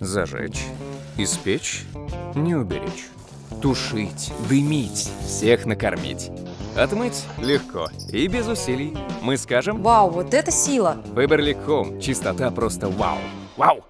Зажечь, испечь, не уберечь. Тушить, дымить, всех накормить. Отмыть легко и без усилий. Мы скажем Вау, вот это сила! Выбор Home. Чистота просто вау. Вау!